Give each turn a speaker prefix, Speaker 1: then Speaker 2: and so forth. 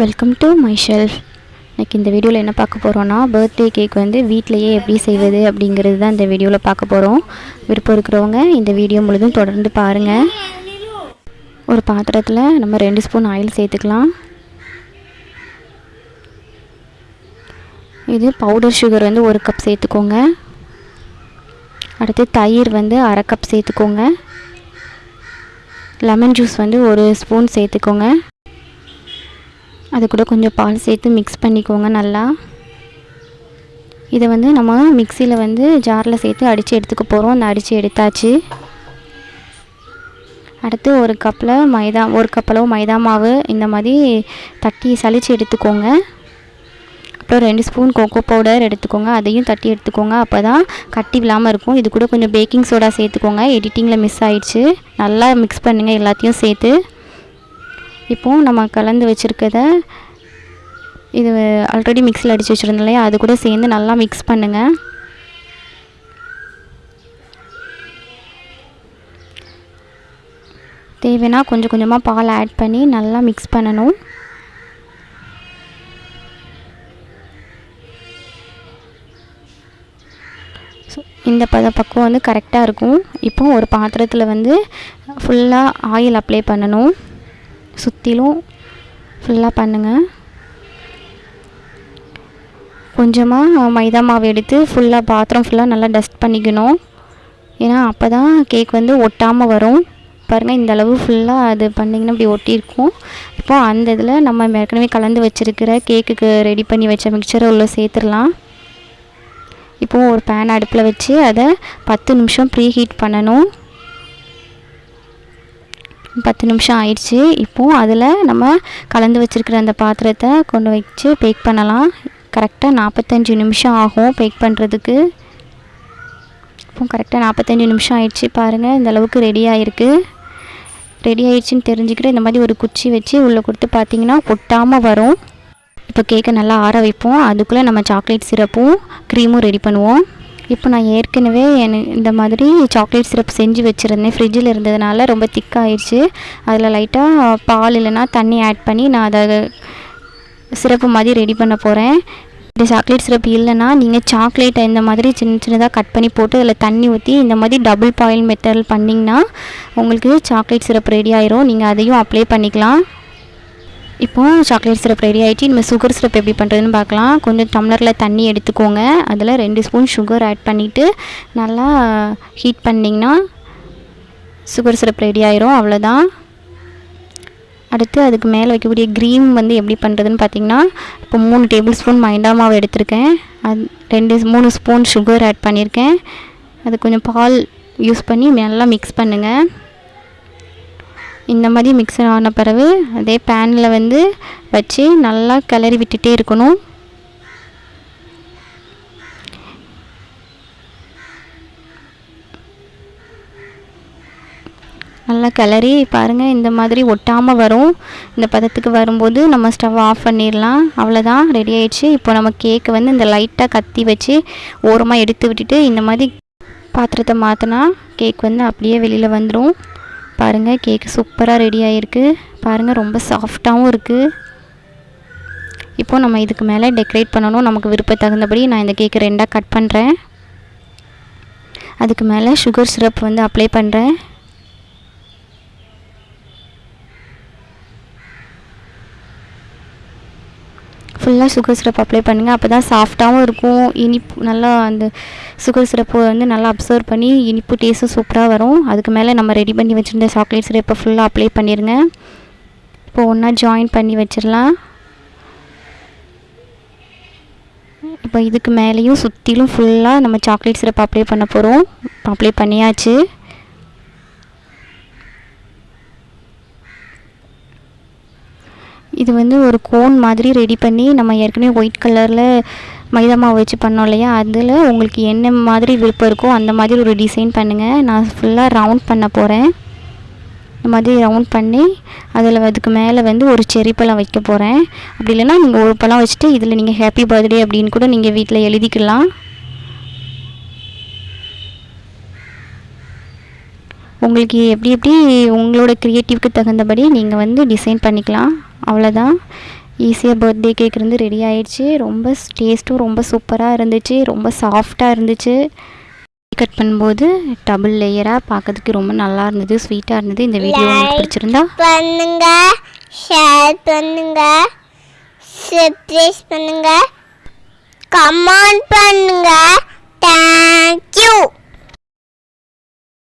Speaker 1: Welcome to my shelf இன்றைக்கி இந்த வீடியோவில் என்ன பார்க்க போகிறோன்னா பர்த்டே கேக் வந்து வீட்டிலையே எப்படி செய்வது அப்படிங்கிறது தான் இந்த வீடியோவில் பார்க்க போகிறோம் விருப்பம் இருக்கிறவங்க இந்த வீடியோ முழுதும் தொடர்ந்து பாருங்கள் ஒரு பாத்திரத்தில் நம்ம ரெண்டு ஸ்பூன் ஆயில் சேர்த்துக்கலாம். இது பவுடர் சுகர் வந்து ஒரு கப் சேர்த்துக்கோங்க. அடுத்து தயிர் வந்து அரை கப் சேர்த்துக்கோங்க. லெமன் ஜூஸ் வந்து ஒரு ஸ்பூன் சேர்த்துக்கோங்க. அது கூட கொஞ்சம் பால் சேர்த்து மிக்ஸ் பண்ணிக்கோங்க நல்லா. இதை வந்து நம்ம மிக்சியில் வந்து ஜாரில் சேர்த்து அடித்து எடுத்துக்க போகிறோம் அந்த அடித்து எடுத்தாச்சு. அடுத்து ஒரு கப்பில் மைதா ஒரு கப்பளவு மைதா மாவு இந்த மாதிரி தட்டி சளிச்சு எடுத்துக்கோங்க. அப்புறம் ரெண்டு ஸ்பூன் கோகோ பவுடர் எடுத்துக்கோங்க. அதையும் தட்டி எடுத்துக்கோங்க. அப்போ தான் கட்டி விழாமல் இருக்கும். இது கூட கொஞ்சம் பேக்கிங் சோடா சேர்த்துக்கோங்க. எடிட்டிங்கில் மிஸ் ஆயிடுச்சு. நல்லா மிக்ஸ் பண்ணுங்கள் எல்லாத்தையும் சேர்த்து. இப்போது நம்ம கலந்து வச்சுருக்கத இது ஆல்ரெடி மிக்ஸில் அடித்து வச்சுருந்தோம் இல்லையா? அது கூட சேர்ந்து நல்லா மிக்ஸ் பண்ணுங்கள் தேவைன்னா கொஞ்சம் கொஞ்சமாக பால் ஆட் பண்ணி நல்லா மிக்ஸ் பண்ணணும். ஸோ இந்த பத பக்குவம் வந்து கரெக்டாக இருக்கும். இப்போ ஒரு பாத்திரத்தில் வந்து ஃபுல்லாக ஆயில் அப்ளை பண்ணணும். சுற்றிலும் ஃபுல்லாக பண்ணுங்கள் கொஞ்சமாக மைதா மாவு எடுத்து ஃபுல்லாக பாத்திரம் ஃபுல்லாக நல்லா டஸ்ட் பண்ணிக்கணும். ஏன்னா அப்போ தான் கேக் வந்து ஒட்டாமல் வரும். பாருங்கள் இந்த அளவு ஃபுல்லாக அது பண்ணிங்கன்னா இப்படி ஒட்டியிருக்கும் இப்போது அந்த இதில் நம்ம ஏற்கனவே கலந்து வச்சுருக்கிற கேக்குக்கு ரெடி பண்ணி வச்ச மிக்சரை உள்ளே சேர்த்துடலாம். இப்போது ஒரு பேன் அடுப்பில் வச்சு அதை பத்து நிமிஷம் ப்ரீ ஹீட் பண்ணணும். பத்து நிமிஷம் ஆயிடுச்சு. இப்போது அதில் நம்ம கலந்து வச்சுருக்கிற அந்த பாத்திரத்தை கொண்டு வச்சு பேக் பண்ணலாம். கரெக்டாக நாற்பத்தஞ்சு நிமிஷம் ஆகும் பேக் பண்ணுறதுக்கு இப்போ கரெக்டாக நாற்பத்தஞ்சு நிமிஷம் ஆயிடுச்சு பாருங்கள் இந்த அளவுக்கு ரெடி ஆகிருக்கு ரெடி ஆயிடுச்சுன்னு தெரிஞ்சுக்கிட்டு இந்த மாதிரி ஒரு குச்சி வச்சு உள்ளே கொடுத்து பார்த்தீங்கன்னா ஒட்டாமல் வரும். இப்போ கேக்கை நல்லா ஆற வைப்போம். அதுக்குள்ளே நம்ம சாக்லேட் சிரப்பும் க்ரீமும் ரெடி பண்ணுவோம். இப்போ நான் ஏற்கனவே இந்த மாதிரி சாக்லேட் சிரப் செஞ்சு வச்சுருந்தேன். ஃப்ரிட்ஜில் இருந்ததுனால ரொம்ப திக்காகிடுச்சு அதில் லைட்டாக பால் இல்லைன்னா தண்ணி ஆட் பண்ணி நான் அதை சிரப்பு மாதிரி ரெடி பண்ண போகிறேன் இந்த சாக்லேட் சிரப் இல்லைன்னா நீங்கள் சாக்லேட்டை இந்த மாதிரி சின்ன சின்னதாக கட் பண்ணி போட்டு அதில் தண்ணி ஊற்றி இந்த மாதிரி டபுள் பாயில் மெத்தட் பண்ணிங்கன்னா உங்களுக்கு சாக்லேட் சிரப் ரெடி ஆயிரும். நீங்கள் அதையும் அப்ளை பண்ணிக்கலாம். இப்போது சாக்லேட் சிரப் ரெடி ஆகிட்டு நம்ம சுகர் சிரப் எப்படி பண்ணுறதுன்னு பார்க்கலாம். கொஞ்சம் டம்ளரில் தண்ணி எடுத்துக்கோங்க. அதில் ரெண்டு ஸ்பூன் சுகர் ஆட் பண்ணிவிட்டு நல்லா ஹீட் பண்ணிங்கன்னா சுகர் சிரப் ரெடி ஆயிரும். அவ்வளோதான் அடுத்து அதுக்கு மேலே வைக்கக்கூடிய க்ரீம் வந்து எப்படி பண்ணுறதுன்னு பார்த்தீங்கன்னா இப்போ மூணு டேபிள் ஸ்பூன் மைண்டா மாவு எடுத்திருக்கேன். அது ரெண்டு மூணு ஸ்பூன் சுகர் ஆட் பண்ணியிருக்கேன். அது கொஞ்சம் பால் யூஸ் பண்ணி நல்லா மிக்ஸ் பண்ணுங்கள் இந்த மாதிரி மிக்சர் ஆன பிறகு அதே பேனில் வந்து வச்சு நல்லா கிளறி விட்டுட்டே இருக்கணும். நல்லா கிளறி பாருங்கள் இந்த மாதிரி ஒட்டாமல் வரும். இந்த பதத்துக்கு வரும்போது நம்ம ஸ்டவ் ஆஃப் பண்ணிடலாம். அவ்வளோதான் ரெடி ஆயிடுச்சு. இப்போ நம்ம கேக்கை வந்து இந்த லைட்டாக கத்தி வச்சு ஓரமாக எடுத்து விட்டுட்டு இந்த மாதிரி பாத்திரத்தை மாற்றினா கேக் வந்து அப்படியே வெளியில் வந்துடும் பாருங்கள் கேக்கு சூப்பராக ரெடி ஆகிருக்கு பாருங்கள் ரொம்ப சாஃப்டாகவும் இருக்குது இப்போ நம்ம இதுக்கு மேலே டெக்கரேட் பண்ணணும். நமக்கு விருப்ப தகுந்தபடி நான் இந்த கேக்கு ரெண்டாக கட் பண்ணுறேன் அதுக்கு மேலே சுகர் சிரப் வந்து அப்ளை பண்ணுறேன் ஃபுல்லாக சுகர் சிரப் அப்ளை பண்ணுங்கள் அப்போ தான் சாஃப்டாகவும் இருக்கும். இனிப்பு நல்லா அந்த சுகர் சிரப்பு வந்து நல்லா அப்சர்வ் பண்ணி இனிப்பு டேஸ்ட்டும் சூப்பராக வரும். அதுக்கு மேலே நம்ம ரெடி பண்ணி வச்சுருந்த சாக்லேட் சிரப்பை ஃபுல்லாக அப்ளை பண்ணிடுங்க இப்போ ஒன்றா ஜாயின் பண்ணி வச்சிடலாம் இப்போ இதுக்கு மேலேயும் சுற்றிலும் ஃபுல்லாக நம்ம சாக்லேட் சிரப் அப்ளை பண்ண போகிறோம் அப்ளை பண்ணியாச்சு. இது வந்து ஒரு கோன் மாதிரி ரெடி பண்ணி நம்ம ஏற்கனவே ஒயிட் கலரில் மைதா மாவு வச்சு பண்ணோம் இல்லையா? அதில் உங்களுக்கு என்ன மாதிரி விருப்பம் இருக்கோ அந்த மாதிரி ஒரு டிசைன் பண்ணுங்கள் நான் ஃபுல்லாக ரவுண்ட் பண்ண போகிறேன் இந்த மாதிரி ரவுண்ட் பண்ணி அதில் அதுக்கு மேலே வந்து ஒரு செரி பழம் வைக்க போகிறேன் அப்படி இல்லைன்னா நீங்கள் ஒரு பழம் வச்சுட்டு இதில் நீங்கள் ஹாப்பி பர்த்டே அப்படின்னு கூட நீங்கள் வீட்டில் எழுதிக்கலாம். உங்களுக்கு எப்படி எப்படி உங்களோட க்ரியேட்டிவ்க்கு தகுந்தபடி நீங்கள் வந்து டிசைன் பண்ணிக்கலாம். அவ்வளோதான் ஈஸியாக பர்த்டே கேக் இருந்து ரெடி ஆயிடுச்சு. ரொம்ப டேஸ்ட்டும் ரொம்ப சூப்பராக இருந்துச்சு. ரொம்ப சாஃப்டாக இருந்துச்சு. கட் பண்ணும்போது டபுள் லேயராக பார்க்கறதுக்கு ரொம்ப நல்லா இருந்தது ஸ்வீட்டாக இருந்தது. இந்த வீடியோ உங்களுக்கு. பிடிச்சிருந்தா?
Speaker 2: பண்ணுங்க. ஷேர் பண்ணுங்க. சப்ஸ்கிரைப் பண்ணுங்க. கமெண்ட் பண்ணுங்க. தேங்க்யூ